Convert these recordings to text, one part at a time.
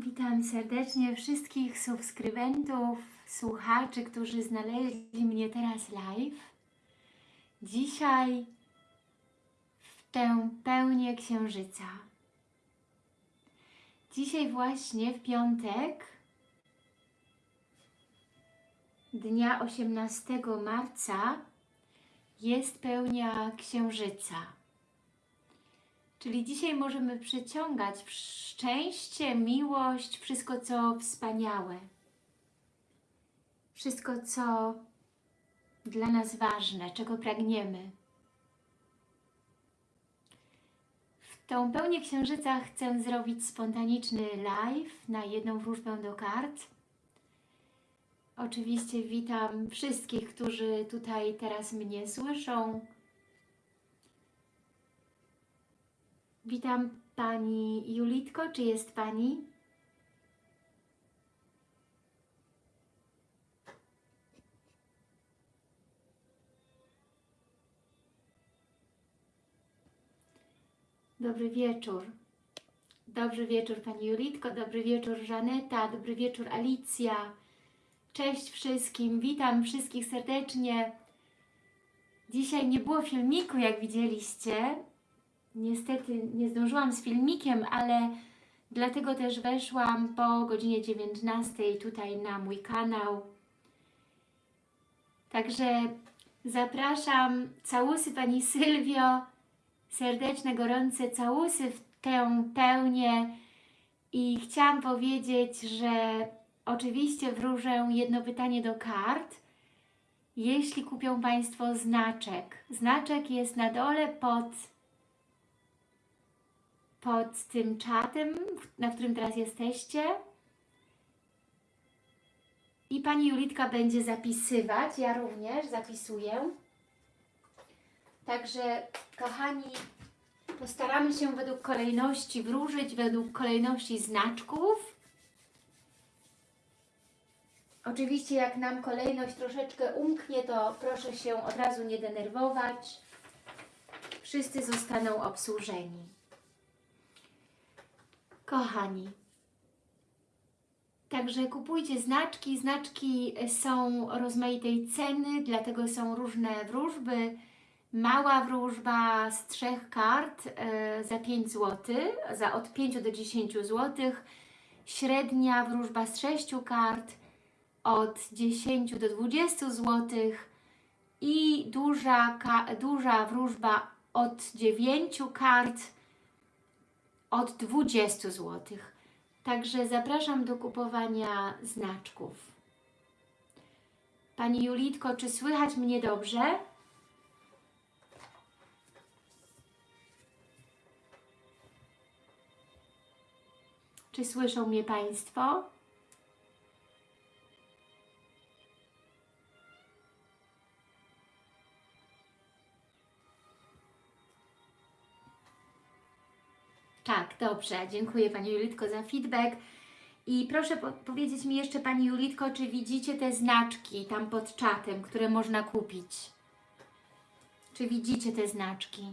Witam serdecznie wszystkich subskrybentów, słuchaczy, którzy znaleźli mnie teraz live. Dzisiaj w tę pełnię księżyca. Dzisiaj właśnie w piątek, dnia 18 marca, jest pełnia księżyca. Czyli dzisiaj możemy przyciągać szczęście, miłość, wszystko co wspaniałe. Wszystko co dla nas ważne, czego pragniemy. W tą pełnię księżyca chcę zrobić spontaniczny live na jedną wróżbę do kart. Oczywiście witam wszystkich, którzy tutaj teraz mnie słyszą, Witam Pani Julitko, czy jest Pani? Dobry wieczór. Dobry wieczór Pani Julitko, dobry wieczór Żaneta, dobry wieczór Alicja. Cześć wszystkim, witam wszystkich serdecznie. Dzisiaj nie było filmiku, jak widzieliście, Niestety nie zdążyłam z filmikiem, ale dlatego też weszłam po godzinie 19 tutaj na mój kanał. Także zapraszam całusy Pani Sylwio, serdeczne, gorące całusy w tę pełnię i chciałam powiedzieć, że oczywiście wróżę jedno pytanie do kart, jeśli kupią Państwo znaczek. Znaczek jest na dole pod pod tym czatem, na którym teraz jesteście. I Pani Julitka będzie zapisywać, ja również zapisuję. Także, kochani, postaramy się według kolejności wróżyć, według kolejności znaczków. Oczywiście jak nam kolejność troszeczkę umknie, to proszę się od razu nie denerwować. Wszyscy zostaną obsłużeni. Kochani, także kupujcie znaczki. Znaczki są rozmaitej ceny, dlatego są różne wróżby. Mała wróżba z trzech kart e, za 5 zł, za od 5 do 10 zł. Średnia wróżba z 6 kart od 10 do 20 zł i duża, duża wróżba od 9 kart od 20 zł. Także zapraszam do kupowania znaczków. Pani Julitko, czy słychać mnie dobrze? Czy słyszą mnie Państwo? Tak, dobrze. Dziękuję Pani Julitko za feedback. I proszę po powiedzieć mi jeszcze Pani Julitko, czy widzicie te znaczki tam pod czatem, które można kupić? Czy widzicie te znaczki?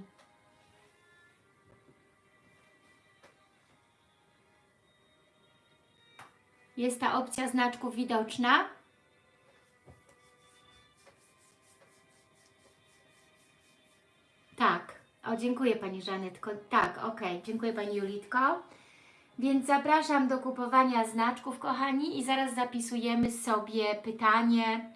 Jest ta opcja znaczków widoczna? Dziękuję Pani Żanetko. Tak, okej, dziękuję Pani Julitko. Więc zapraszam do kupowania znaczków, kochani, i zaraz zapisujemy sobie pytanie.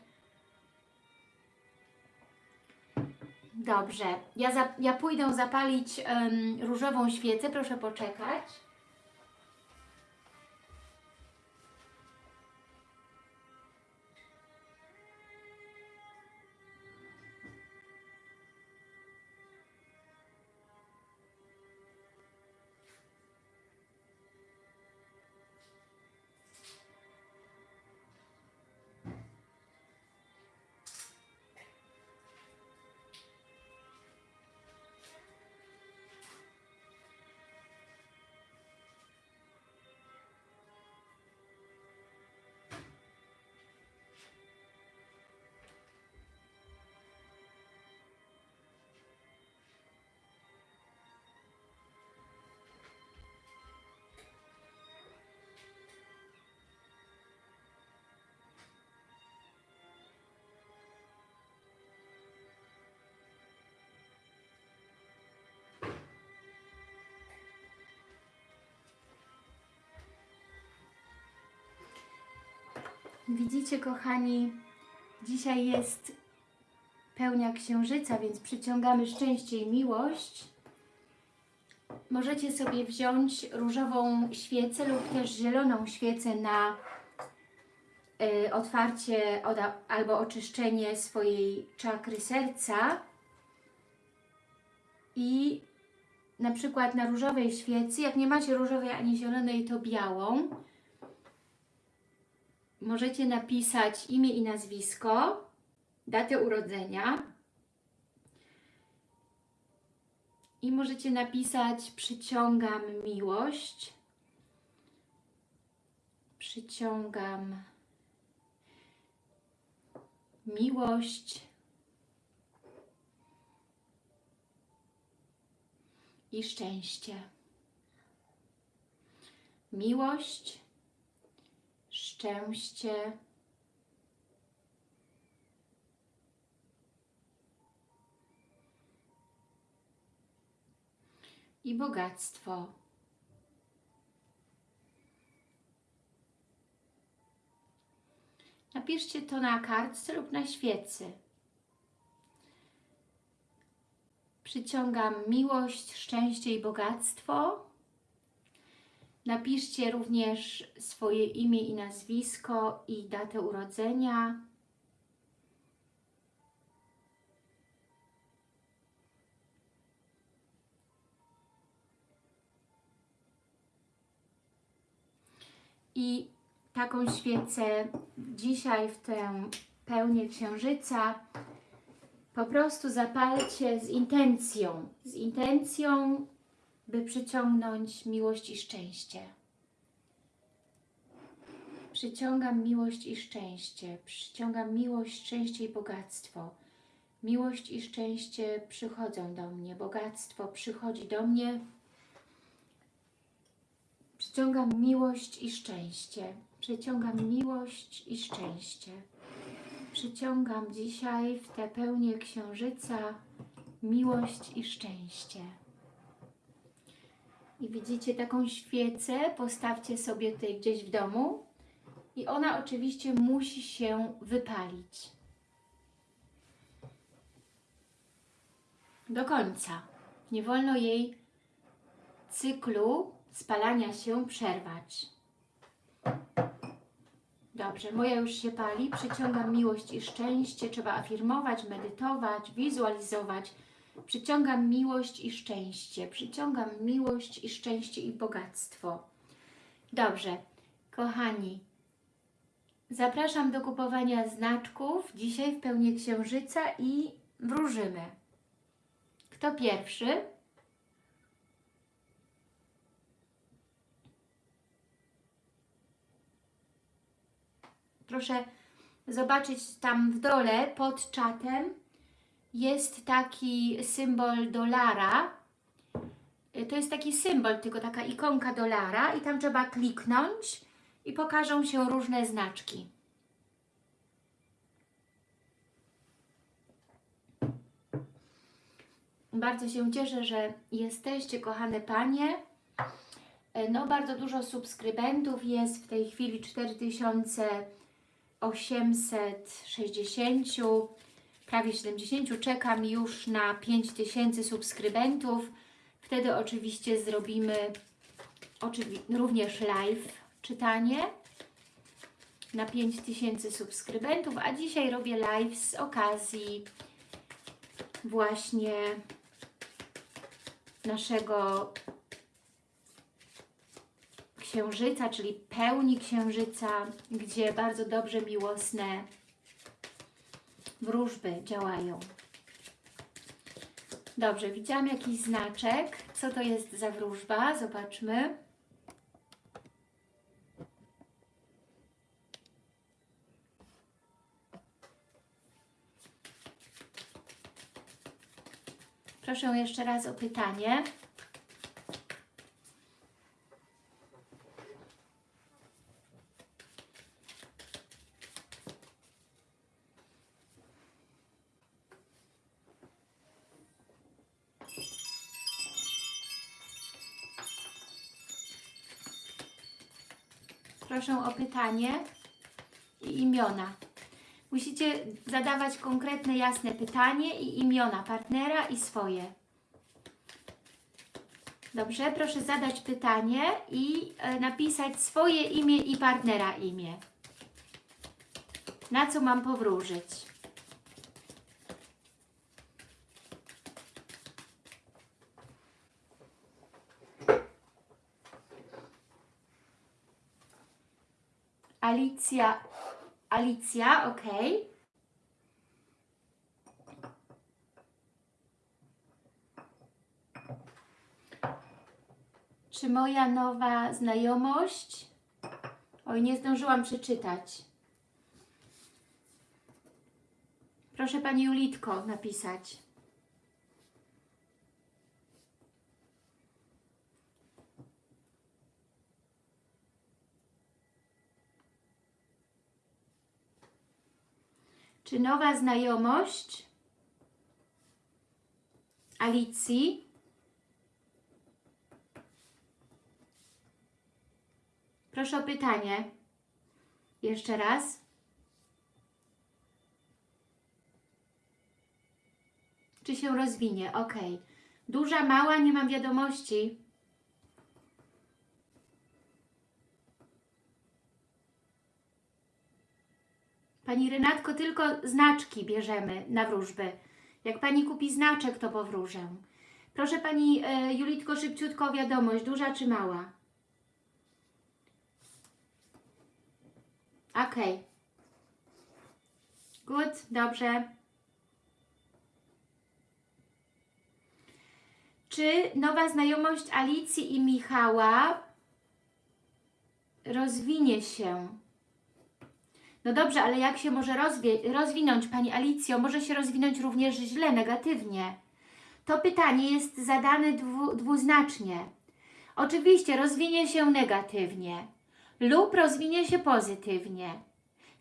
Dobrze, ja, za, ja pójdę zapalić em, różową świecę, proszę poczekać. Widzicie, kochani, dzisiaj jest pełnia księżyca, więc przyciągamy szczęście i miłość. Możecie sobie wziąć różową świecę lub też zieloną świecę na y, otwarcie oda- albo oczyszczenie swojej czakry serca i na przykład na różowej świecy, jak nie macie różowej ani zielonej, to białą. Możecie napisać imię i nazwisko, datę urodzenia i możecie napisać przyciągam miłość, przyciągam miłość i szczęście. Miłość, szczęście i bogactwo. Napiszcie to na kartce lub na świecy. Przyciągam miłość, szczęście i bogactwo. Napiszcie również swoje imię i nazwisko i datę urodzenia. I taką świecę dzisiaj w tę pełnię księżyca po prostu zapalcie z intencją, z intencją, by przyciągnąć miłość i szczęście. Przyciągam miłość i szczęście, przyciągam miłość, szczęście i bogactwo. Miłość i szczęście przychodzą do mnie, bogactwo przychodzi do mnie. Przyciągam miłość i szczęście, przyciągam miłość i szczęście. Przyciągam dzisiaj w tę pełnię księżyca miłość i szczęście. I widzicie taką świecę, postawcie sobie tutaj gdzieś w domu i ona oczywiście musi się wypalić. Do końca. Nie wolno jej cyklu spalania się przerwać. Dobrze, moja już się pali. Przyciągam miłość i szczęście. Trzeba afirmować, medytować, wizualizować. Przyciągam miłość i szczęście. Przyciągam miłość i szczęście i bogactwo. Dobrze, kochani, zapraszam do kupowania znaczków dzisiaj w pełni księżyca i wróżymy. Kto pierwszy? Proszę zobaczyć tam w dole pod czatem jest taki symbol dolara. Y, To jest taki symbol, tylko taka ikonka dolara i tam trzeba kliknąć i pokażą się różne znaczki. Bardzo się cieszę, że jesteście, kochane Panie. E, No, bardzo dużo subskrybentów jest, w tej chwili 4860, prawie 70. Czekam już na 5000 subskrybentów. Wtedy oczywiście zrobimy oczywi również live czytanie na 5000 subskrybentów, a dzisiaj robię live z okazji właśnie naszego księżyca, czyli pełni księżyca, gdzie bardzo dobrze miłosne wróżby działają. Dobrze, widziałam jakiś znaczek. Co to jest za wróżba? Zobaczmy. Proszę jeszcze raz o pytanie. Proszę o pytanie i imiona. Musicie zadawać konkretne, jasne pytanie i imiona partnera i swoje. Dobrze, proszę zadać pytanie i e, napisać swoje imię i partnera imię. Na co mam powróżyć? Alicja, Alicja, ok. Czy moja nowa znajomość? Oj, nie zdążyłam przeczytać. Proszę Pani Julitko napisać. Czy nowa znajomość Alicji Proszę o pytanie. Jeszcze raz. Czy się rozwinie? Ok. Duża, mała, nie mam wiadomości. Pani Renatko, tylko znaczki bierzemy na wróżby. Jak Pani kupi znaczek, to powróżę. Proszę Pani e, Julitko, szybciutko wiadomość, duża czy mała? Ok. Good, dobrze. Czy nowa znajomość Alicji i Michała rozwinie się? No dobrze, ale jak się może rozwinąć Pani Alicjo? Może się rozwinąć również źle, negatywnie. To pytanie jest zadane dwu, dwuznacznie. Oczywiście rozwinie się negatywnie lub rozwinie się pozytywnie.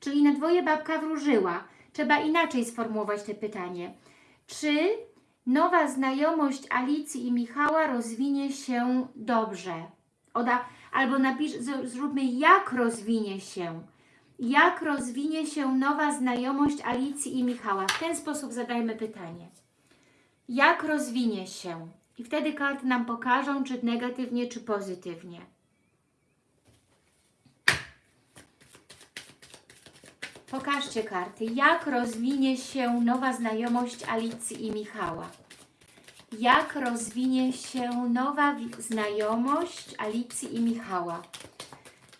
Czyli na dwoje babka wróżyła. Trzeba inaczej sformułować to pytanie. Czy nowa znajomość Alicji i Michała rozwinie się dobrze? Oda, albo napisz, zróbmy jak rozwinie się. Jak rozwinie się nowa znajomość Alicji i Michała? W ten sposób zadajmy pytanie. Jak rozwinie się? I wtedy karty nam pokażą, czy negatywnie, czy pozytywnie. Pokażcie karty. Jak rozwinie się nowa znajomość Alicji i Michała? Jak rozwinie się nowa znajomość Alicji i Michała?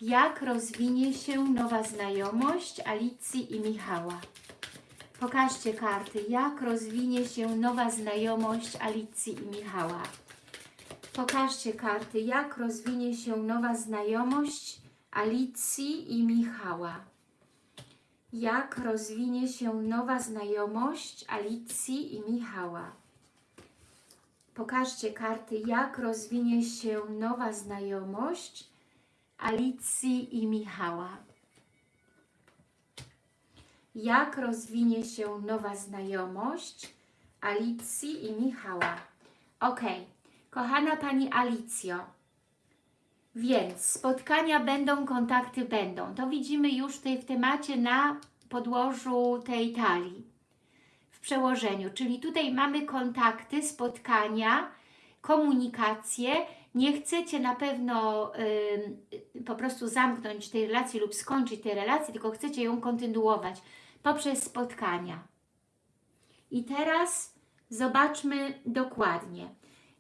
Jak rozwinie się nowa znajomość Alicji i Michała? Pokażcie karty. Jak rozwinie się nowa znajomość Alicji i Michała? Pokażcie karty. Jak rozwinie się nowa znajomość Alicji i Michała? Jak rozwinie się nowa znajomość Alicji i Michała? Pokażcie karty, jak rozwinie się nowa znajomość Alicji i Michała. Jak rozwinie się nowa znajomość Alicji i Michała. Ok, kochana Pani Alicjo, więc spotkania będą, kontakty będą. To widzimy już tutaj w temacie na podłożu tej talii, w przełożeniu. Czyli tutaj mamy kontakty, spotkania, komunikację. Nie chcecie na pewno ym, po prostu zamknąć tej relacji lub skończyć tej relacji, tylko chcecie ją kontynuować poprzez spotkania. I teraz zobaczmy dokładnie.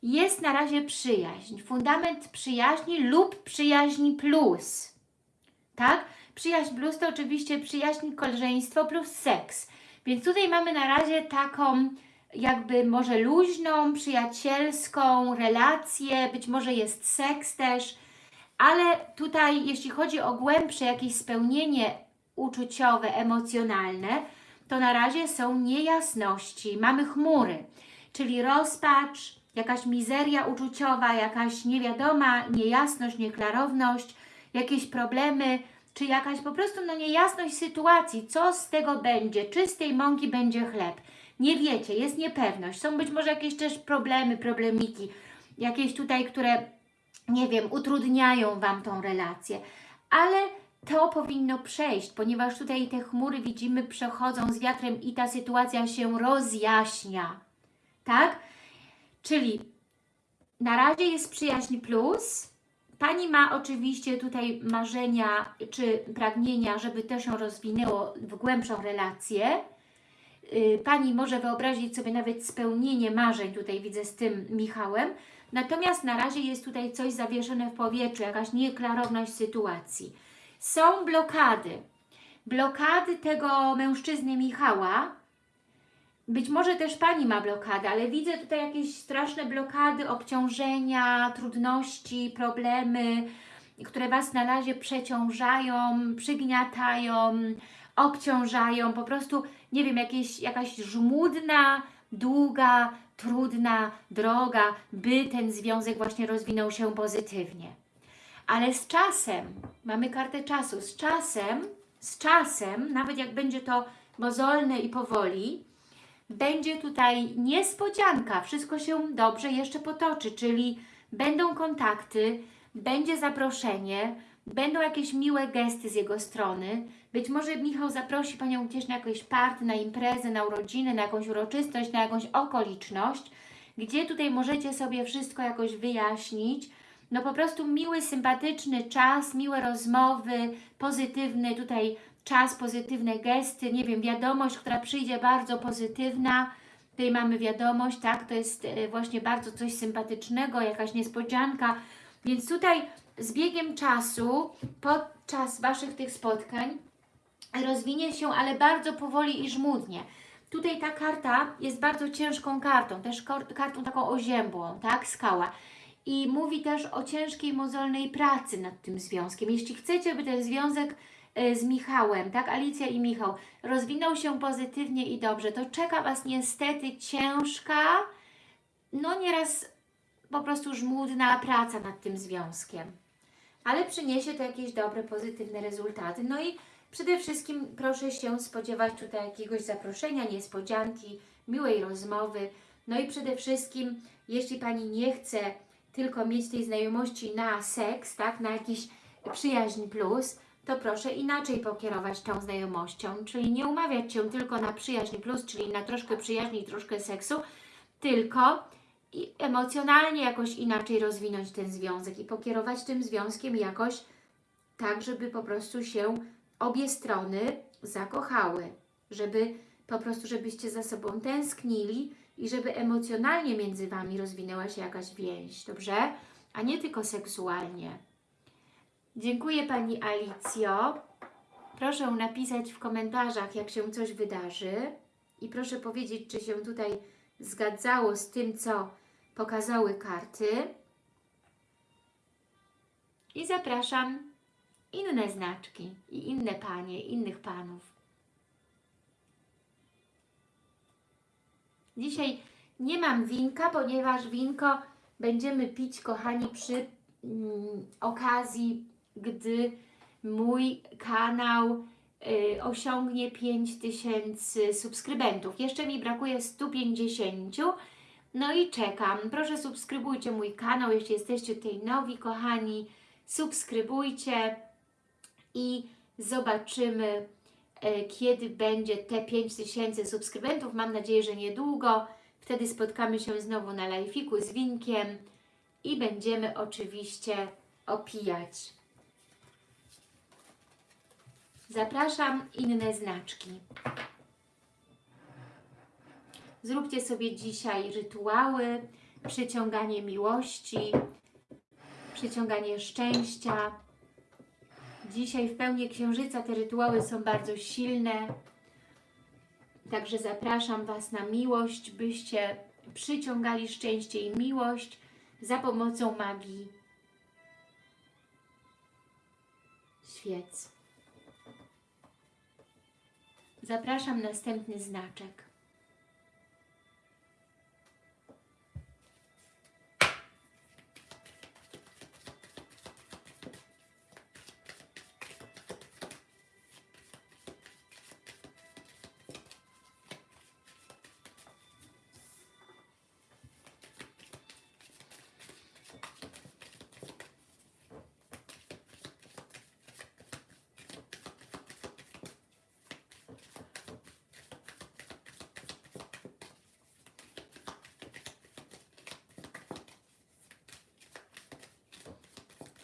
Jest na razie przyjaźń, fundament przyjaźni lub przyjaźni plus. Tak? Przyjaźń plus to oczywiście przyjaźń, koleżeństwo plus seks. Więc tutaj mamy na razie taką jakby może luźną, przyjacielską relację, być może jest seks też, ale tutaj jeśli chodzi o głębsze jakieś spełnienie uczuciowe, emocjonalne, to na razie są niejasności, mamy chmury, czyli rozpacz, jakaś mizeria uczuciowa, jakaś niewiadoma niejasność, nieklarowność, jakieś problemy, czy jakaś po prostu no, niejasność sytuacji, co z tego będzie, czy z tej mąki będzie chleb. Nie wiecie, jest niepewność, są być może jakieś też problemy, problemiki, jakieś tutaj, które, nie wiem, utrudniają Wam tą relację, ale to powinno przejść, ponieważ tutaj te chmury widzimy przechodzą z wiatrem i ta sytuacja się rozjaśnia, tak? Czyli na razie jest przyjaźń plus. Pani ma oczywiście tutaj marzenia czy pragnienia, żeby to się rozwinęło w głębszą relację. Yy, Pani może wyobrazić sobie nawet spełnienie marzeń, tutaj widzę z tym Michałem. Natomiast na razie jest tutaj coś zawieszone w powietrzu, jakaś nieklarowność sytuacji. Są blokady. Blokady tego mężczyzny Michała, być może też Pani ma blokadę, ale widzę tutaj jakieś straszne blokady, obciążenia, trudności, problemy, które Was na razie przeciążają, przygniatają, obciążają, po prostu, nie wiem, jakieś, jakaś żmudna, długa, trudna droga, by ten związek właśnie rozwinął się pozytywnie. Ale z czasem, mamy kartę czasu, z czasem, z czasem, nawet jak będzie to mozolne i powoli, będzie tutaj niespodzianka, wszystko się dobrze jeszcze potoczy, czyli będą kontakty, będzie zaproszenie, będą jakieś miłe gesty z jego strony. Być może Michał zaprosi Panią gdzieś na jakieś party, na imprezę, na urodziny, na jakąś uroczystość, na jakąś okoliczność, gdzie tutaj możecie sobie wszystko jakoś wyjaśnić. No po prostu miły, sympatyczny czas, miłe rozmowy, pozytywny tutaj czas, pozytywne gesty, nie wiem, wiadomość, która przyjdzie bardzo pozytywna. Tutaj mamy wiadomość, tak, to jest e, właśnie bardzo coś sympatycznego, jakaś niespodzianka. Więc tutaj z biegiem czasu, podczas Waszych tych spotkań, rozwinie się, ale bardzo powoli i żmudnie. Tutaj ta karta jest bardzo ciężką kartą, też kartą taką oziębłą, tak, skała. I mówi też o ciężkiej, mozolnej pracy nad tym związkiem. Jeśli chcecie, by ten związek e, z Michałem, tak, Alicja i Michał, rozwinął się pozytywnie i dobrze, to czeka Was niestety ciężka, no nieraz po prostu żmudna praca nad tym związkiem. Ale przyniesie to jakieś dobre, pozytywne rezultaty. No i przede wszystkim proszę się spodziewać tutaj jakiegoś zaproszenia, niespodzianki, miłej rozmowy. No i przede wszystkim, jeśli Pani nie chce tylko mieć tej znajomości na seks, tak, na jakiś przyjaźń plus, to proszę inaczej pokierować tą znajomością, czyli nie umawiać się tylko na przyjaźń plus, czyli na troszkę przyjaźni i troszkę seksu, tylko i emocjonalnie jakoś inaczej rozwinąć ten związek i pokierować tym związkiem jakoś tak, żeby po prostu się obie strony zakochały, żeby po prostu, żebyście za sobą tęsknili i żeby emocjonalnie między Wami rozwinęła się jakaś więź, dobrze? A nie tylko seksualnie. Dziękuję Pani Alicjo. Proszę napisać w komentarzach, jak się coś wydarzy i proszę powiedzieć, czy się tutaj zgadzało z tym, co pokazały karty. I zapraszam inne znaczki i inne panie, innych panów. Dzisiaj nie mam winka, ponieważ winko będziemy pić, kochani, przy mm, okazji, gdy mój kanał y, osiągnie 5000 subskrybentów. Jeszcze mi brakuje 150. No i czekam. Proszę subskrybujcie mój kanał, jeśli jesteście tutaj nowi, kochani. Subskrybujcie i zobaczymy, e, kiedy będzie te 5000 subskrybentów. Mam nadzieję, że niedługo. Wtedy spotkamy się znowu na live'iku z Winkiem i będziemy oczywiście opijać. Zapraszam inne znaczki. Zróbcie sobie dzisiaj rytuały, przyciąganie miłości, przyciąganie szczęścia. Dzisiaj w pełni księżyca te rytuały są bardzo silne. Także zapraszam Was na miłość, byście przyciągali szczęście i miłość za pomocą magii świec. Zapraszam następny znaczek.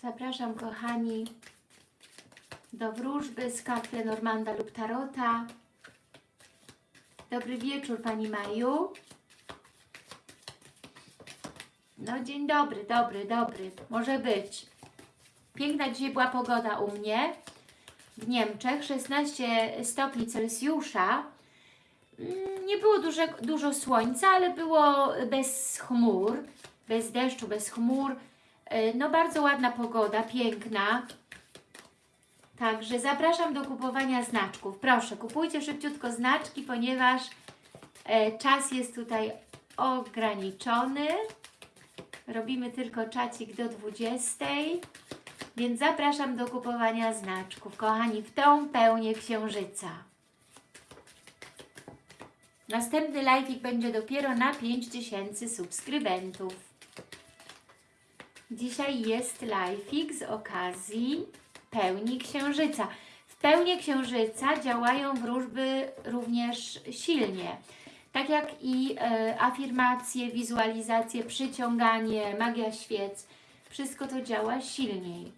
Zapraszam kochani do wróżby z kart Lenormanda lub Tarota. Dobry wieczór Pani Maju. No dzień dobry, dobry, dobry. Może być. Piękna dzisiaj była pogoda u mnie w Niemczech. 16 stopni Celsjusza. Mm, Nie było dużo słońca, ale było bez chmur, bez deszczu, bez chmur. E, No bardzo ładna pogoda, piękna. Także zapraszam do kupowania znaczków. Proszę, kupujcie szybciutko znaczki, ponieważ e, czas jest tutaj ograniczony. Robimy tylko czacik do 20. Więc zapraszam do kupowania znaczków. Kochani, w tą pełnię księżyca. Następny live'ik będzie dopiero na 5000 subskrybentów. Dzisiaj jest live'ik z okazji pełni księżyca. W pełni księżyca działają wróżby również silnie. Tak jak i e, afirmacje, wizualizacje, przyciąganie, magia świec. Wszystko to działa silniej.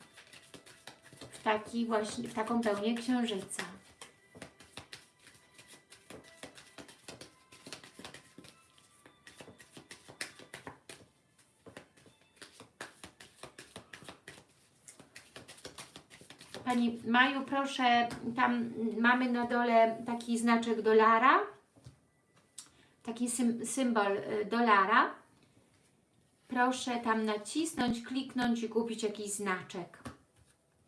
W, taki właśnie, w taką pełnię księżyca. Maju, proszę, tam mamy na dole taki znaczek dolara, taki sym, symbol y, dolara. Proszę tam nacisnąć, kliknąć i kupić jakiś znaczek.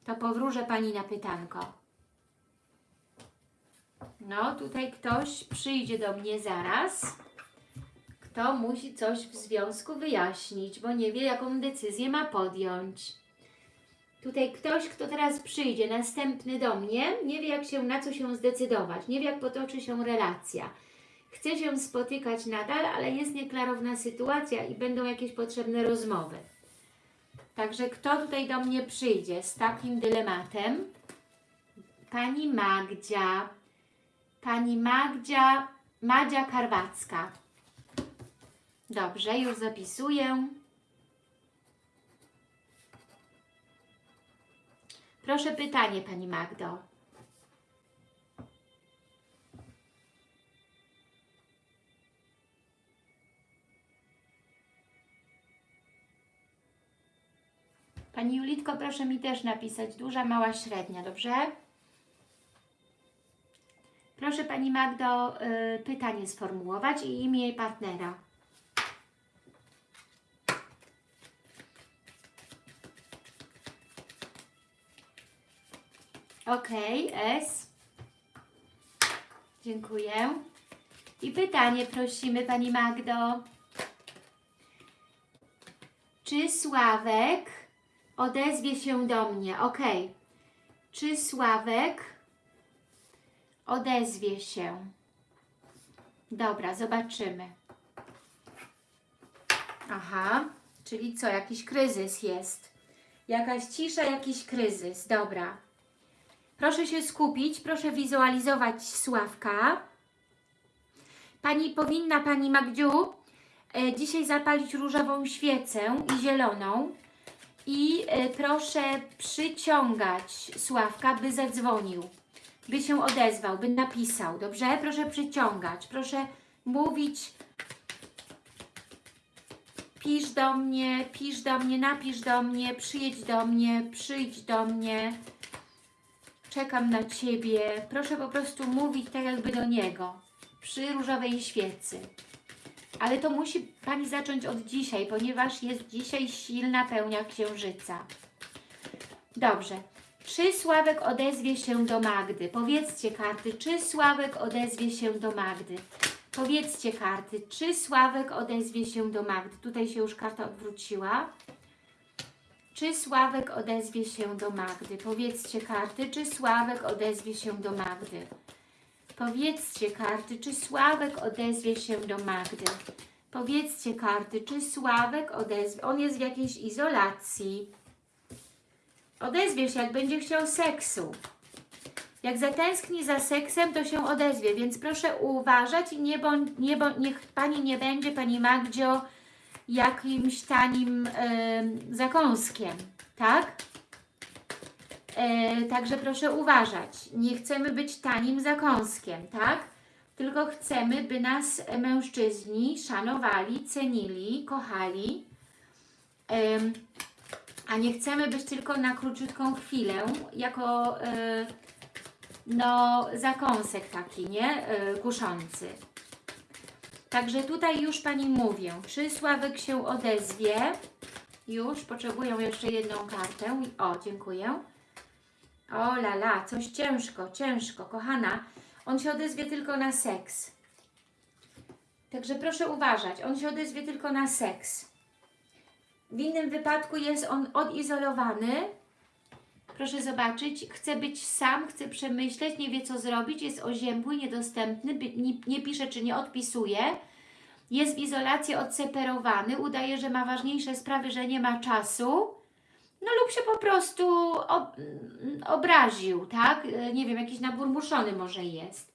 To powróżę Pani na pytanko. No, tutaj ktoś przyjdzie do mnie zaraz, kto musi coś w związku wyjaśnić, bo nie wie, jaką decyzję ma podjąć. Tutaj ktoś, kto teraz przyjdzie, następny do mnie, nie wie jak się, na co się zdecydować, nie wie jak potoczy się relacja. Chce się spotykać nadal, ale jest nieklarowna sytuacja i będą jakieś potrzebne rozmowy. Także kto tutaj do mnie przyjdzie z takim dylematem? Pani Magdzia. Pani Magdzia, Madzia Karwacka. Dobrze, już zapisuję. Proszę pytanie, Pani Magdo. Pani Julitko, proszę mi też napisać duża, mała, średnia, dobrze? Proszę Pani Magdo y, pytanie sformułować i imię partnera. Ok, S. Dziękuję. I pytanie prosimy Pani Magdo. Czy Sławek odezwie się do mnie? Ok. Czy Sławek odezwie się. Dobra, zobaczymy. Aha, czyli co, jakiś kryzys jest. Jakaś cisza, jakiś kryzys. Dobra. Proszę się skupić, proszę wizualizować Sławka. Pani powinna, Pani Magdziu, e, dzisiaj zapalić różową świecę i zieloną. I e, proszę przyciągać Sławka, by zadzwonił, by się odezwał, by napisał. Dobrze? Proszę przyciągać, proszę mówić pisz do mnie, pisz do mnie, napisz do mnie, przyjedź do mnie, przyjdź do mnie, czekam na Ciebie. Proszę po prostu mówić tak jakby do Niego, przy różowej świecy. Ale to musi Pani zacząć od dzisiaj, ponieważ jest dzisiaj silna pełnia księżyca. Dobrze. Czy Sławek odezwie się do Magdy? Powiedzcie karty, czy Sławek odezwie się do Magdy? Powiedzcie karty, czy Sławek odezwie się do Magdy? Tutaj się już karta odwróciła. Czy Sławek odezwie się do Magdy? Powiedzcie karty, czy Sławek odezwie się do Magdy? Powiedzcie karty, czy Sławek odezwie się do Magdy? Powiedzcie karty, czy Sławek odezwie... On jest w jakiejś izolacji. Odezwie się, jak będzie chciał seksu. Jak zatęskni za seksem, to się odezwie, więc proszę uważać i nie bądź, nie bądź, niech Pani nie będzie, Pani Magdzio, jakimś tanim e, zakąskiem, tak? E, także proszę uważać. Nie chcemy być tanim zakąskiem, tak? Tylko chcemy, by nas mężczyźni szanowali, cenili, kochali. E, a nie chcemy być tylko na króciutką chwilę, jako e, no, zakąsek taki, nie? E, kuszący. Także tutaj już Pani mówię, czy Sławek się odezwie? Już, potrzebuję jeszcze jedną kartę. O, dziękuję. O la la, coś ciężko, ciężko, kochana. On się odezwie tylko na seks. Także proszę uważać, on się odezwie tylko na seks. W innym wypadku jest on odizolowany. Proszę zobaczyć, chce być sam, chce przemyśleć, nie wie co zrobić, jest oziębły, niedostępny, nie, pisze czy nie odpisuje. Jest w izolacji odseparowany, udaje, że ma ważniejsze sprawy, że nie ma czasu. No lub się po prostu ob obraził, tak? Nie wiem, jakiś naburmuszony może jest.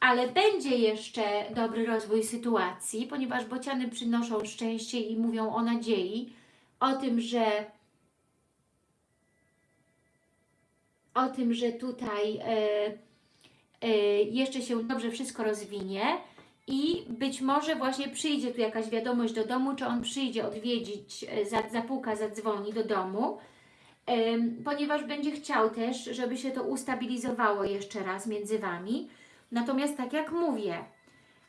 Ale będzie jeszcze dobry rozwój sytuacji, ponieważ bociany przynoszą szczęście i mówią o nadziei, o tym, że o tym, że tutaj e, e, jeszcze się dobrze wszystko rozwinie i być może właśnie przyjdzie tu jakaś wiadomość do domu, czy on przyjdzie odwiedzić, e, zapuka, zadzwoni do domu, ponieważ będzie chciał też, żeby się to ustabilizowało jeszcze raz między Wami. Natomiast tak jak mówię,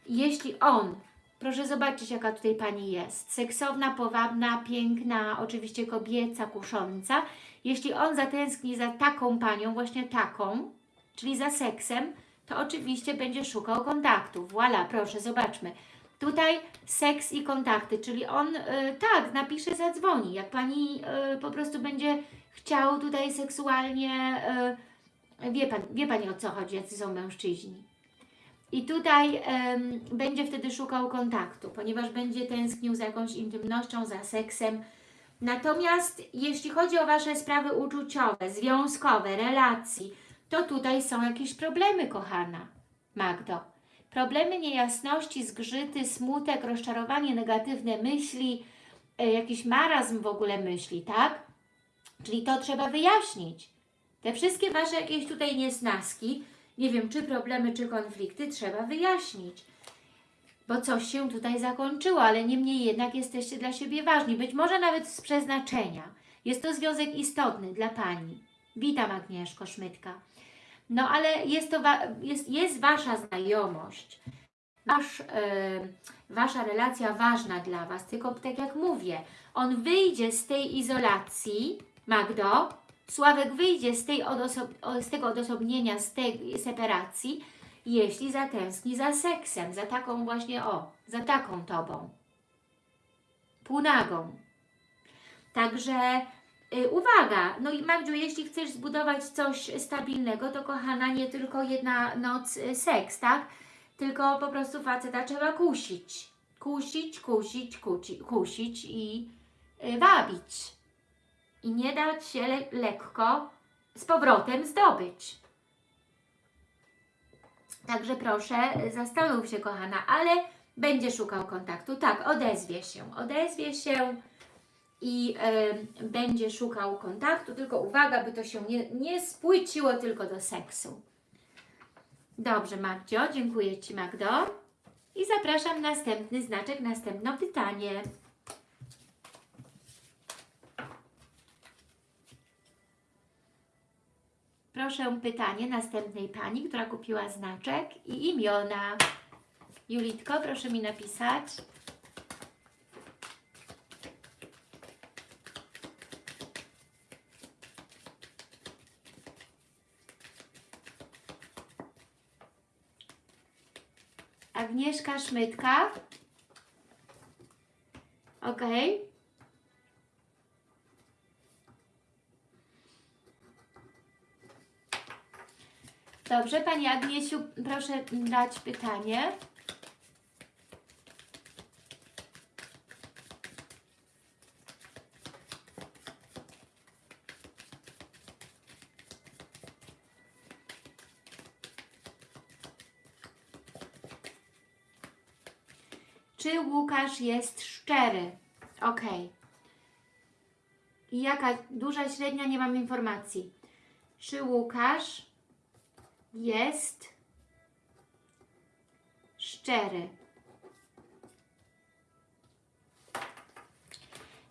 jeśli on, proszę zobaczyć jaka tutaj Pani jest, seksowna, powabna, piękna, oczywiście kobieca, kusząca, jeśli on zatęskni za taką Panią, właśnie taką, czyli za seksem, to oczywiście będzie szukał kontaktu. Voilà, proszę, zobaczmy. Tutaj seks i kontakty, czyli on y, tak, napisze, zadzwoni. Jak Pani y, po prostu będzie chciał tutaj seksualnie, y, wie, pan, wie Pani o co chodzi, jacy są mężczyźni. I tutaj będzie wtedy szukał kontaktu, ponieważ będzie tęsknił za jakąś intymnością, za seksem. Natomiast jeśli chodzi o Wasze sprawy uczuciowe, związkowe, relacji, to tutaj są jakieś problemy, kochana Magdo. Problemy niejasności, zgrzyty, smutek, rozczarowanie, negatywne myśli, e, jakiś marazm w ogóle myśli, tak? Czyli to trzeba wyjaśnić. Te wszystkie Wasze jakieś tutaj niesnaski, nie wiem, czy problemy, czy konflikty trzeba wyjaśnić. Bo coś się tutaj zakończyło, ale niemniej jednak jesteście dla siebie ważni. Być może nawet z przeznaczenia. Jest to związek istotny dla Pani. Witam Agnieszko Szmytka. No ale jest to jest, jest Wasza znajomość, wasz, yy, Wasza relacja ważna dla Was, tylko tak jak mówię, on wyjdzie z tej izolacji, Magdo, Sławek wyjdzie z, tej z tego odosobnienia, z tej separacji, jeśli zatęskni za seksem, za taką właśnie, o, za taką Tobą. Półnagą. Także Y, Uwaga, no i Magdziu, jeśli chcesz zbudować coś stabilnego, to kochana, nie tylko jedna noc y, seks, tak? Tylko po prostu faceta trzeba kusić. Kusić, kusić, kusi, kusić i y, wabić. I nie dać się le lekko z powrotem zdobyć. Także proszę, y, zastanów się kochana, ale będzie szukał kontaktu. Tak, odezwie się, odezwie się i y, będzie szukał kontaktu, tylko uwaga, by to się nie, nie spłyciło tylko do seksu. Dobrze, Magdzio, dziękuję Ci, Magdo. I zapraszam następny znaczek, następne pytanie. Proszę pytanie następnej pani, która kupiła znaczek i imiona. Julitko, proszę mi napisać. Agnieszka Szmytka. Ok. Dobrze, Pani Agniesiu, proszę dać pytanie. Czy Łukasz jest szczery? Ok. Jaka duża, średnia, nie mam informacji. Czy Łukasz jest szczery?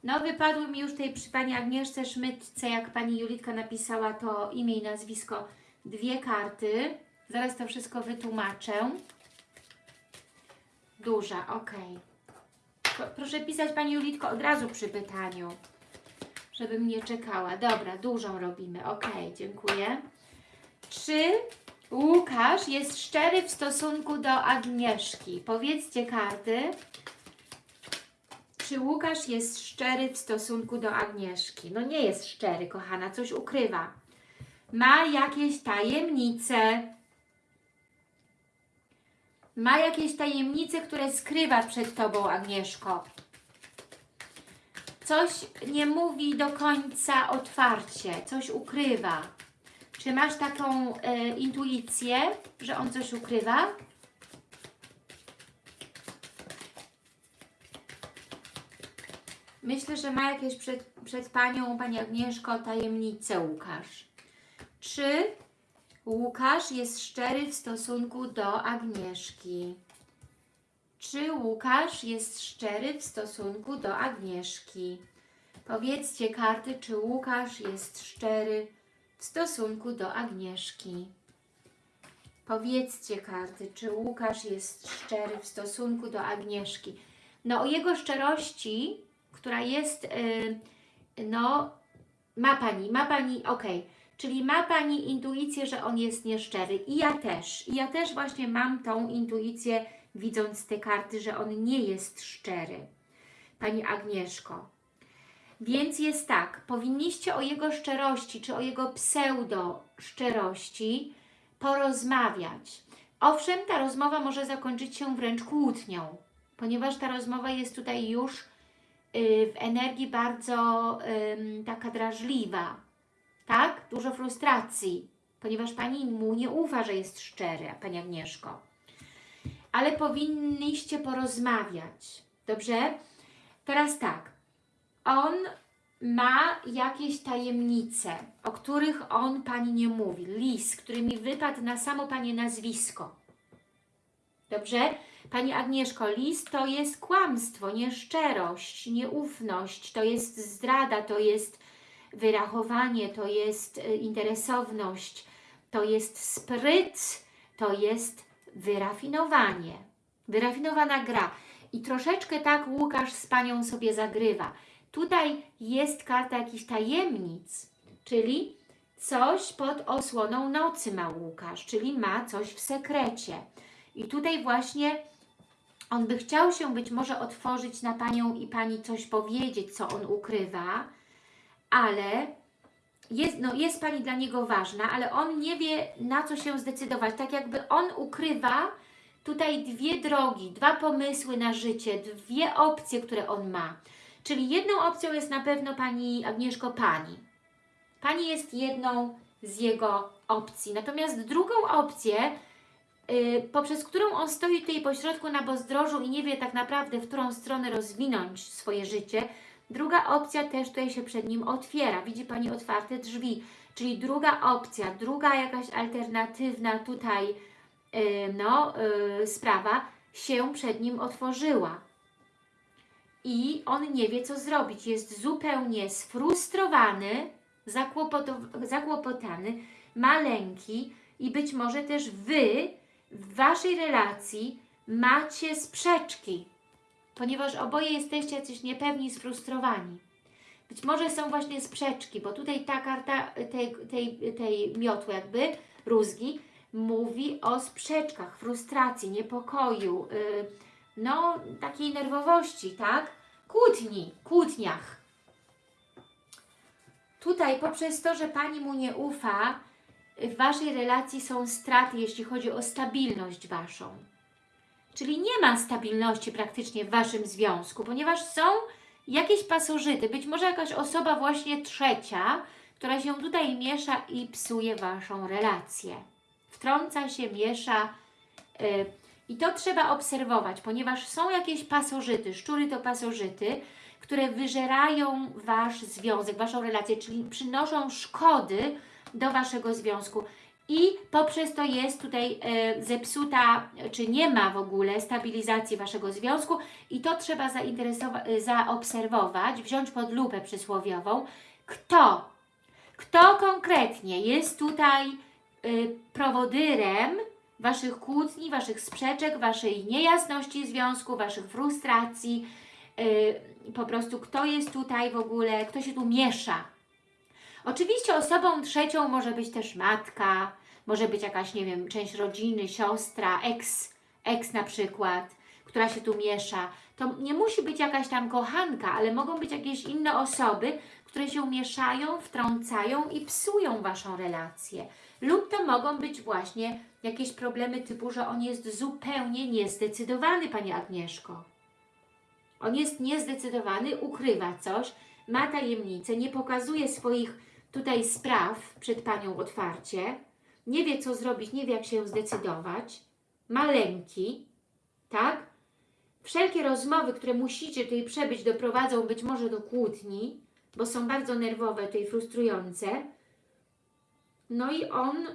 No, wypadły mi już tej przy Pani Agnieszce Szmytce, jak Pani Julitka napisała to imię i nazwisko, dwie karty. Zaraz to wszystko wytłumaczę. Duża, ok. Pro- Proszę pisać Pani Julitko od razu przy pytaniu, żebym nie czekała. Dobra, dużą robimy, ok, dziękuję. Czy Łukasz jest szczery w stosunku do Agnieszki? Powiedzcie karty. Czy Łukasz jest szczery w stosunku do Agnieszki? No nie jest szczery, kochana, coś ukrywa. Ma jakieś tajemnice. Ma jakieś tajemnice, które skrywa przed Tobą, Agnieszko. Coś nie mówi do końca otwarcie, coś ukrywa. Czy masz taką e, intuicję, że on coś ukrywa? Myślę, że ma jakieś przed, przed Panią, Pani Agnieszko, tajemnicę Łukasz. Czy Łukasz jest szczery w stosunku do Agnieszki? Czy Łukasz jest szczery w stosunku do Agnieszki? Powiedzcie karty, czy Łukasz jest szczery w stosunku do Agnieszki. Powiedzcie karty, czy Łukasz jest szczery w stosunku do Agnieszki. No o jego szczerości, która jest, yy, no ma Pani, ma Pani, ok, czyli ma Pani intuicję, że on jest nieszczery i ja też, i ja też właśnie mam tą intuicję, widząc te karty, że on nie jest szczery. Pani Agnieszko, więc jest tak, powinniście o jego szczerości, czy o jego pseudo szczerości porozmawiać. Owszem, ta rozmowa może zakończyć się wręcz kłótnią, ponieważ ta rozmowa jest tutaj już y, w energii bardzo taka drażliwa, tak? Dużo frustracji, ponieważ Pani mu nie ufa, że jest szczery, Pani Agnieszko. Ale powinniście porozmawiać, dobrze? Teraz tak, on ma jakieś tajemnice, o których on Pani nie mówi. Lis, który mi wypadł na samo Pani nazwisko. Dobrze? Pani Agnieszko, lis to jest kłamstwo, nieszczerość, nieufność, to jest zdrada, to jest wyrachowanie, to jest y, interesowność, to jest spryt, to jest wyrafinowanie. Wyrafinowana gra. I troszeczkę tak Łukasz z Panią sobie zagrywa. Tutaj jest karta jakichś tajemnic, czyli coś pod osłoną nocy ma Łukasz, czyli ma coś w sekrecie. I tutaj właśnie on by chciał się być może otworzyć na Panią i Pani coś powiedzieć, co on ukrywa, ale jest, no, jest Pani dla niego ważna, ale on nie wie na co się zdecydować. Tak jakby on ukrywa tutaj dwie drogi, dwa pomysły na życie, dwie opcje, które on ma. Czyli jedną opcją jest na pewno Pani Agnieszko Pani. Pani jest jedną z jego opcji. Natomiast drugą opcję, yy, poprzez którą on stoi tutaj pośrodku na bezdrożu i nie wie tak naprawdę, w którą stronę rozwinąć swoje życie, druga opcja też tutaj się przed nim otwiera. Widzi Pani otwarte drzwi. Czyli druga opcja, druga jakaś alternatywna tutaj yy, no, yy, sprawa się przed nim otworzyła. I on nie wie, co zrobić. Jest zupełnie sfrustrowany, zakłopotany, ma lęki i być może też Wy w Waszej relacji macie sprzeczki, ponieważ oboje jesteście jacyś niepewni, sfrustrowani. Być może są właśnie sprzeczki, bo tutaj ta karta tej, tej, tej miotły jakby, rózgi, mówi o sprzeczkach, frustracji, niepokoju, yy, no takiej nerwowości, tak? Kłótni, kłótniach. Tutaj poprzez to, że Pani mu nie ufa, w Waszej relacji są straty, jeśli chodzi o stabilność Waszą. Czyli nie ma stabilności praktycznie w Waszym związku, ponieważ są jakieś pasożyty, być może jakaś osoba właśnie trzecia, która się tutaj miesza i psuje Waszą relację. Wtrąca się, miesza yy, i to trzeba obserwować, ponieważ są jakieś pasożyty, szczury to pasożyty, które wyżerają Wasz związek, Waszą relację, czyli przynoszą szkody do Waszego związku. I poprzez to jest tutaj e, zepsuta, czy nie ma w ogóle stabilizacji Waszego związku. I to trzeba zainteresować, zaobserwować, wziąć pod lupę przysłowiową, kto, kto konkretnie jest tutaj y, prowodyrem Waszych kłótni, Waszych sprzeczek, Waszej niejasności związku, Waszych frustracji, yy, po prostu kto jest tutaj w ogóle, kto się tu miesza. Oczywiście osobą trzecią może być też matka, może być jakaś, nie wiem, część rodziny, siostra, ex, ex na przykład, która się tu miesza. To nie musi być jakaś tam kochanka, ale mogą być jakieś inne osoby, które się mieszają, wtrącają i psują Waszą relację. Lub to mogą być właśnie jakieś problemy typu, że on jest zupełnie niezdecydowany, Pani Agnieszko. On jest niezdecydowany, ukrywa coś, ma tajemnicę, nie pokazuje swoich tutaj spraw przed Panią otwarcie, nie wie co zrobić, nie wie jak się zdecydować, ma lęki, tak? Wszelkie rozmowy, które musicie tutaj przebyć, doprowadzą być może do kłótni, bo są bardzo nerwowe, tutaj frustrujące. No i on,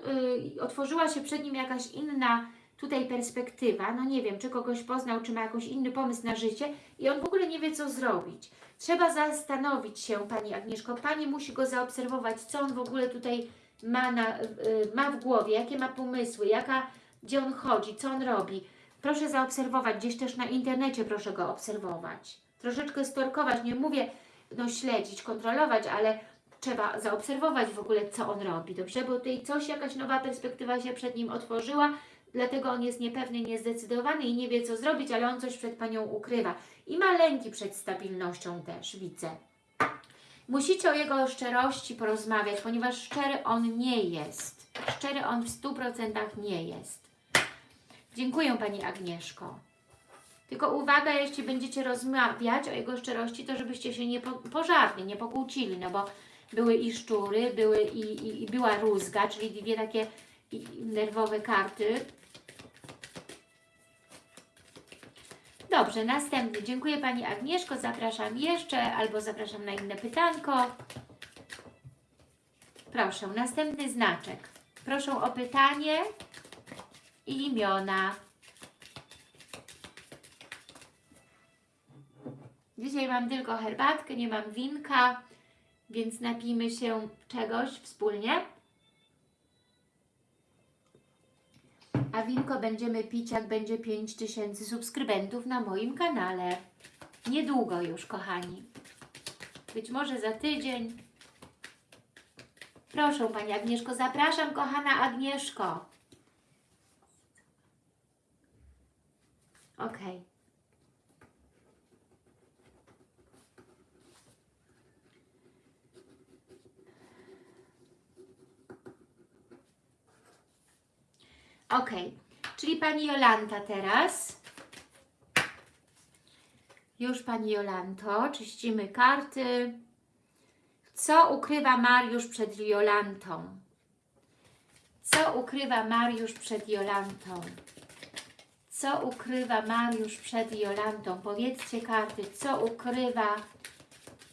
y, otworzyła się przed nim jakaś inna tutaj perspektywa, no nie wiem, czy kogoś poznał, czy ma jakiś inny pomysł na życie i on w ogóle nie wie, co zrobić. Trzeba zastanowić się, Pani Agnieszko, Pani musi go zaobserwować, co on w ogóle tutaj ma, na, y, ma w głowie, jakie ma pomysły, jaka, gdzie on chodzi, co on robi. Proszę zaobserwować, gdzieś też na internecie proszę go obserwować. Troszeczkę storkować, nie mówię no śledzić, kontrolować, ale trzeba zaobserwować w ogóle, co on robi, dobrze? Bo tutaj coś, jakaś nowa perspektywa się przed nim otworzyła, dlatego on jest niepewny, niezdecydowany i nie wie, co zrobić, ale on coś przed Panią ukrywa. I ma lęki przed stabilnością też, widzę. Musicie o jego szczerości porozmawiać, ponieważ szczery on nie jest. Szczery on w 100% nie jest. Dziękuję Pani Agnieszko. Tylko uwaga, jeśli będziecie rozmawiać o jego szczerości, to żebyście się nie po, pożarli, nie pokłócili, no bo były i szczury, były i, i, i była rózga, czyli dwie takie nerwowe karty. Dobrze, następny. Dziękuję Pani Agnieszko. Zapraszam jeszcze albo zapraszam na inne pytanko. Proszę, następny znaczek. Proszę o pytanie i imiona. Dzisiaj mam tylko herbatkę, nie mam winka, więc napijmy się czegoś wspólnie. A winko będziemy pić, jak będzie 5000 subskrybentów na moim kanale. Niedługo już, kochani. Być może za tydzień. Proszę Pani Agnieszko, zapraszam kochana Agnieszko. Ok. Ok, czyli Pani Jolanta teraz. Już Pani Jolanto, czyścimy karty. Co ukrywa Mariusz przed Jolantą? Co ukrywa Mariusz przed Jolantą? Co ukrywa Mariusz przed Jolantą? Powiedzcie karty, co ukrywa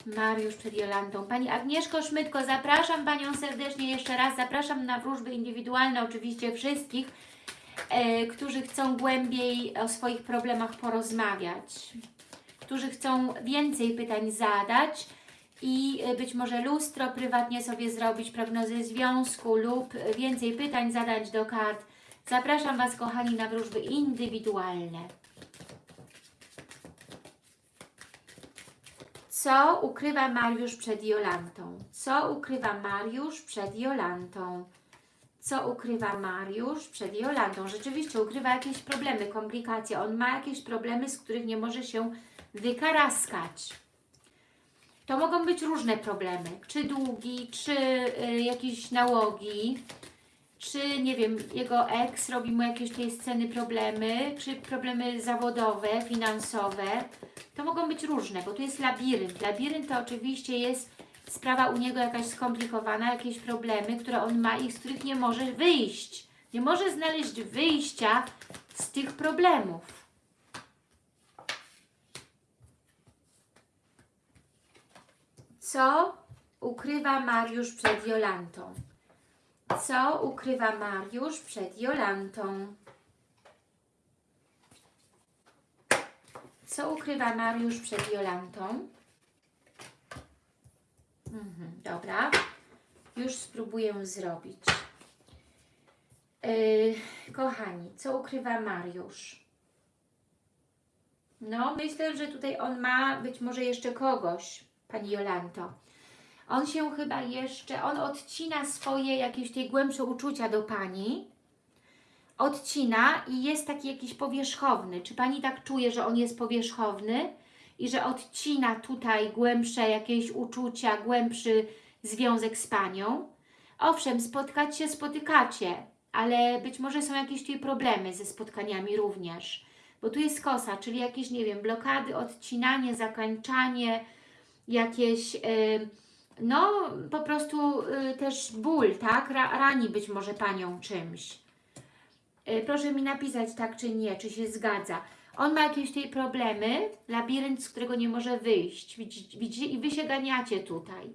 Mariusz przed Jolantą. Pani Agnieszko Szmytko, zapraszam Panią serdecznie jeszcze raz. Zapraszam na wróżby indywidualne, oczywiście wszystkich, e, którzy chcą głębiej o swoich problemach porozmawiać, którzy chcą więcej pytań zadać i e, być może lustro prywatnie sobie zrobić, prognozę związku lub więcej pytań zadać do kart. Zapraszam Was, kochani, na wróżby indywidualne. Co ukrywa Mariusz przed Jolantą? Co ukrywa Mariusz przed Jolantą? Co ukrywa Mariusz przed Jolantą? Rzeczywiście ukrywa jakieś problemy, komplikacje. On ma jakieś problemy, z których nie może się wykaraskać. To mogą być różne problemy, czy długi, czy y, jakieś nałogi, czy nie wiem, jego ex robi mu jakieś tej sceny problemy, czy problemy zawodowe, finansowe. To mogą być różne, bo tu jest labirynt. Labirynt to oczywiście jest sprawa u niego jakaś skomplikowana, jakieś problemy, które on ma i z których nie może wyjść. Nie może znaleźć wyjścia z tych problemów. Co ukrywa Mariusz przed Jolantą? Co ukrywa Mariusz przed Jolantą? Co ukrywa Mariusz przed Jolantą? Mhm, dobra. Już spróbuję zrobić. Yy, kochani, co ukrywa Mariusz? No, myślę, że tutaj on ma być może jeszcze kogoś, Pani Jolanto. On się chyba jeszcze, on odcina swoje jakieś tej głębsze uczucia do Pani, odcina i jest taki jakiś powierzchowny. Czy Pani tak czuje, że on jest powierzchowny i że odcina tutaj głębsze jakieś uczucia, głębszy związek z Panią? Owszem, spotkać się spotykacie, ale być może są jakieś tutaj problemy ze spotkaniami również. Bo tu jest kosa, czyli jakieś, nie wiem, blokady, odcinanie, zakańczanie, jakieś... Yy, no po prostu y, też ból, tak? Ra, rani być może Panią czymś. Y, proszę mi napisać tak czy nie, czy się zgadza. On ma jakieś tutaj problemy, labirynt, z którego nie może wyjść. Widzicie? I Wy się ganiacie tutaj.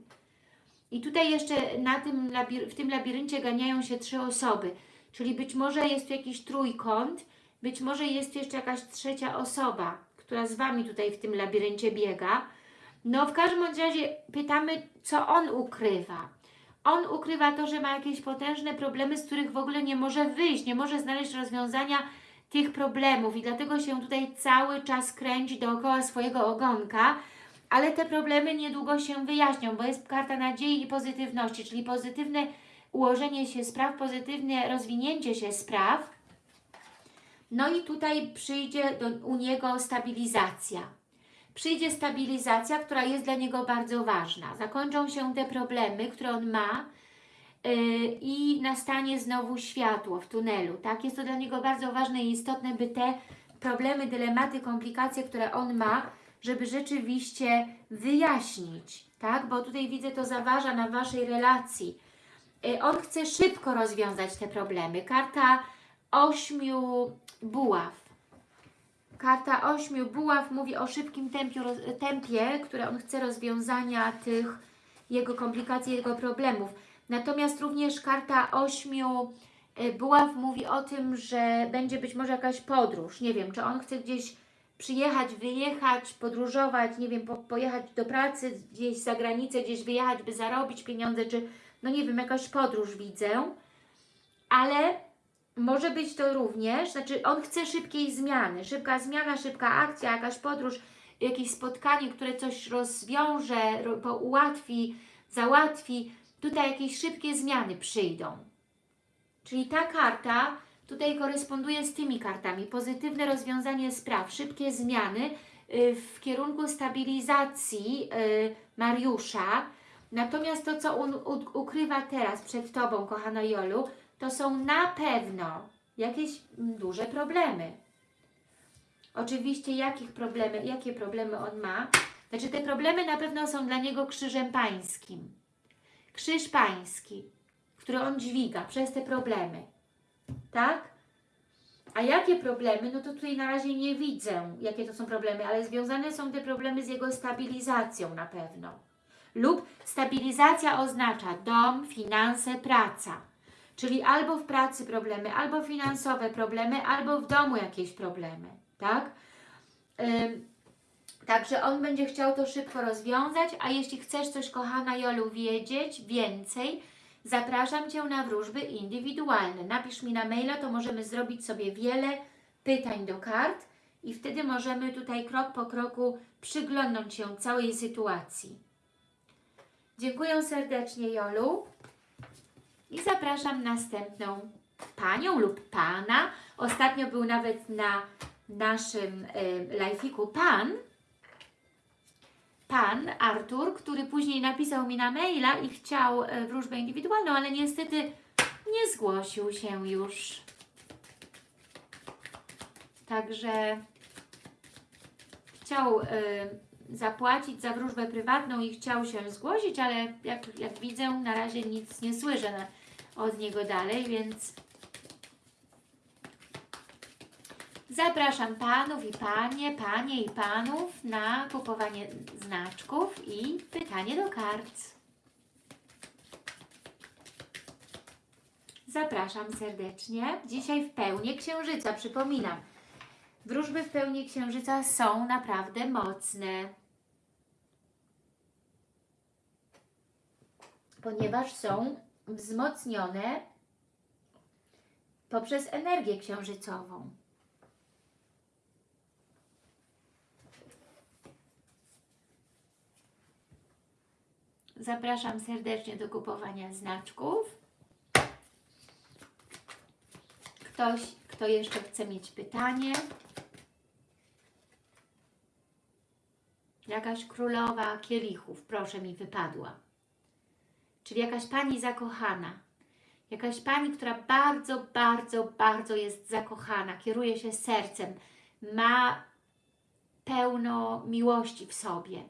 I tutaj jeszcze na tym w tym labiryncie ganiają się trzy osoby. Czyli być może jest tu jakiś trójkąt, być może jest tu jeszcze jakaś trzecia osoba, która z Wami tutaj w tym labiryncie biega no w każdym razie pytamy, co on ukrywa. On ukrywa to, że ma jakieś potężne problemy, z których w ogóle nie może wyjść, nie może znaleźć rozwiązania tych problemów i dlatego się tutaj cały czas kręci dookoła swojego ogonka, ale te problemy niedługo się wyjaśnią, bo jest karta nadziei i pozytywności, czyli pozytywne ułożenie się spraw, pozytywne rozwinięcie się spraw. No i tutaj przyjdzie do, u niego stabilizacja przyjdzie stabilizacja, która jest dla niego bardzo ważna. Zakończą się te problemy, które on ma yy, i nastanie znowu światło w tunelu. Tak? Jest to dla niego bardzo ważne i istotne, by te problemy, dylematy, komplikacje, które on ma, żeby rzeczywiście wyjaśnić, tak? Bo tutaj widzę, to zaważa na Waszej relacji. Yy, on chce szybko rozwiązać te problemy. Karta ośmiu buław Karta ośmiu buław mówi o szybkim tempie, tempie, które on chce rozwiązania tych jego komplikacji, jego problemów. Natomiast również karta ośmiu e, buław mówi o tym, że będzie być może jakaś podróż. Nie wiem, czy on chce gdzieś przyjechać, wyjechać, podróżować, nie wiem, po, pojechać do pracy gdzieś za granicę, gdzieś wyjechać, by zarobić pieniądze, czy no nie wiem, jakaś podróż widzę. Ale może być to również, znaczy on chce szybkiej zmiany, szybka zmiana, szybka akcja, jakaś podróż, jakieś spotkanie, które coś rozwiąże, ułatwi, załatwi. Tutaj jakieś szybkie zmiany przyjdą. Czyli ta karta tutaj koresponduje z tymi kartami. Pozytywne rozwiązanie spraw, szybkie zmiany y, w kierunku stabilizacji y, Mariusza. Natomiast to, co on ukrywa teraz przed Tobą, kochana Jolu, to są na pewno jakieś mm, duże problemy. Oczywiście jakich problemy, jakie problemy on ma? Znaczy te problemy na pewno są dla niego krzyżem pańskim. Krzyż pański, który on dźwiga przez te problemy. Tak? A jakie problemy? No to tutaj na razie nie widzę, jakie to są problemy, ale związane są te problemy z jego stabilizacją na pewno. Lub stabilizacja oznacza dom, finanse, praca. Czyli albo w pracy problemy, albo finansowe problemy, albo w domu jakieś problemy. Tak? Ym, Także on będzie chciał to szybko rozwiązać, a jeśli chcesz coś, kochana Jolu, wiedzieć więcej, zapraszam Cię na wróżby indywidualne. Napisz mi na maila, to możemy zrobić sobie wiele pytań do kart i wtedy możemy tutaj krok po kroku przyglądnąć się całej sytuacji. Dziękuję serdecznie Jolu i zapraszam następną panią lub pana. Ostatnio był nawet na naszym y, live'iku pan, pan Artur, który później napisał mi na maila i chciał e, wróżbę indywidualną, ale niestety nie zgłosił się już. Także chciał e, zapłacić za wróżbę prywatną i chciał się zgłosić, ale jak, jak widzę, na razie nic nie słyszę od niego dalej, więc Zapraszam Panów i Panie, Panie i Panów na kupowanie znaczków i pytanie do kart. Zapraszam serdecznie. Dzisiaj w pełni księżyca, przypominam. Wróżby w pełni księżyca są naprawdę mocne. Ponieważ są wzmocnione poprzez energię księżycową. Zapraszam serdecznie do kupowania znaczków. Ktoś, kto jeszcze chce mieć pytanie. Jakaś królowa kielichów, proszę mi wypadła. Czyli jakaś pani zakochana. Jakaś pani, która bardzo, bardzo, bardzo jest zakochana, kieruje się sercem, ma pełno miłości w sobie.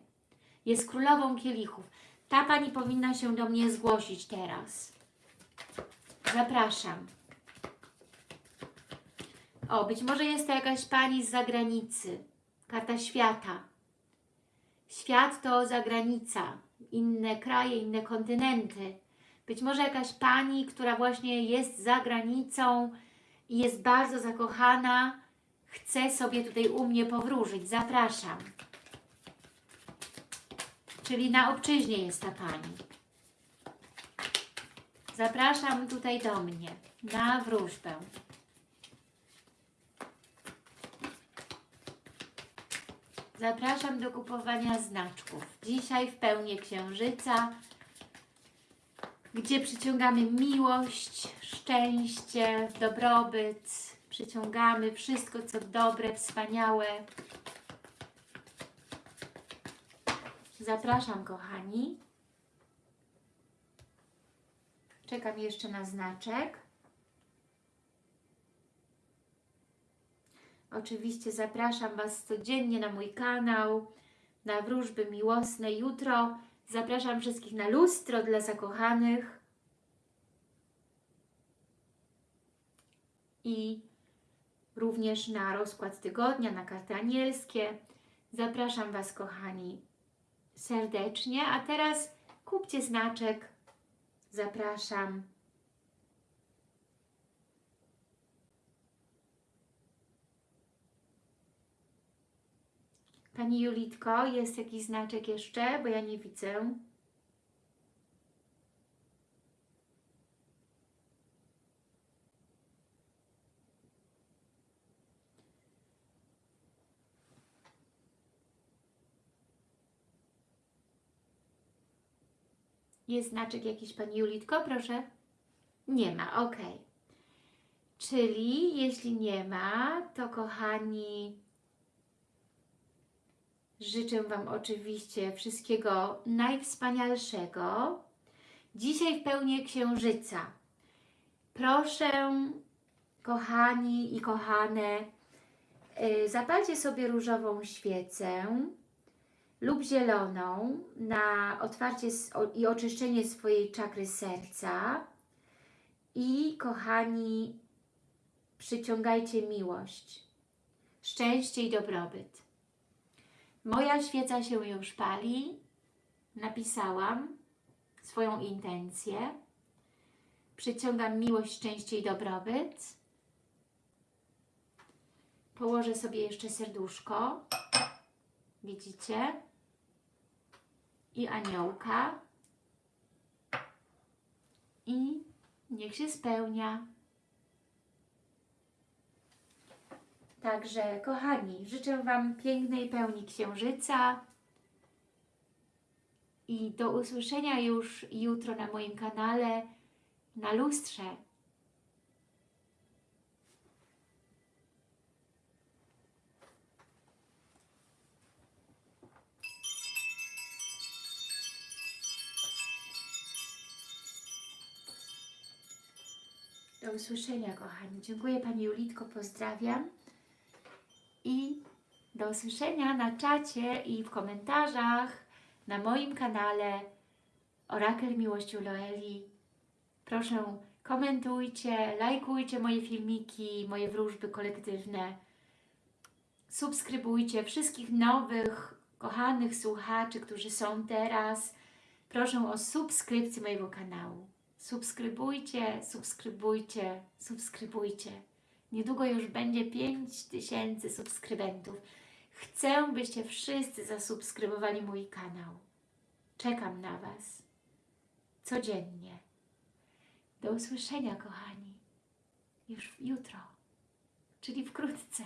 Jest królową kielichów. Ta Pani powinna się do mnie zgłosić teraz. Zapraszam. O, być może jest to jakaś Pani z zagranicy. Karta świata. Świat to zagranica. Inne kraje, inne kontynenty. Być może jakaś Pani, która właśnie jest za granicą i jest bardzo zakochana, chce sobie tutaj u mnie powróżyć. Zapraszam. Czyli na obczyźnie jest ta Pani. Zapraszam tutaj do mnie na wróżbę. Zapraszam do kupowania znaczków. Dzisiaj w pełni księżyca, gdzie przyciągamy miłość, szczęście, dobrobyt, przyciągamy wszystko, co dobre, wspaniałe, Zapraszam, kochani. Czekam jeszcze na znaczek. Oczywiście zapraszam Was codziennie na mój kanał, na wróżby miłosne jutro. Zapraszam wszystkich na lustro dla zakochanych. I również na rozkład tygodnia, na karty anielskie. Zapraszam Was, kochani, serdecznie. A teraz kupcie znaczek. Zapraszam. Pani Julitko, jest jakiś znaczek jeszcze, bo ja nie widzę. Jest znaczek jakiś Pani Julitko, proszę? Nie ma, ok. Czyli jeśli nie ma, to kochani, życzę Wam oczywiście wszystkiego najwspanialszego. Dzisiaj w pełni księżyca. Proszę kochani i kochane, y, zapalcie sobie różową świecę lub zieloną na otwarcie i oczyszczenie swojej czakry serca i kochani, przyciągajcie miłość, szczęście i dobrobyt. Moja świeca się już pali, napisałam swoją intencję, przyciągam miłość, szczęście i dobrobyt, położę sobie jeszcze serduszko, widzicie, i aniołka. I niech się spełnia. Także, kochani, życzę Wam pięknej pełni księżyca i do usłyszenia już jutro na moim kanale na lustrze. Do usłyszenia, kochani. Dziękuję Pani Julitko, pozdrawiam. I do usłyszenia na czacie i w komentarzach na moim kanale Orakel Miłości Loeli. Proszę, komentujcie, lajkujcie moje filmiki, moje wróżby kolektywne. Subskrybujcie wszystkich nowych, kochanych słuchaczy, którzy są teraz. Proszę o subskrypcję mojego kanału. Subskrybujcie, subskrybujcie, subskrybujcie. Niedługo już będzie 5000 subskrybentów. Chcę, byście wszyscy zasubskrybowali mój kanał. Czekam na Was. Codziennie. Do usłyszenia, kochani. Już jutro, czyli wkrótce.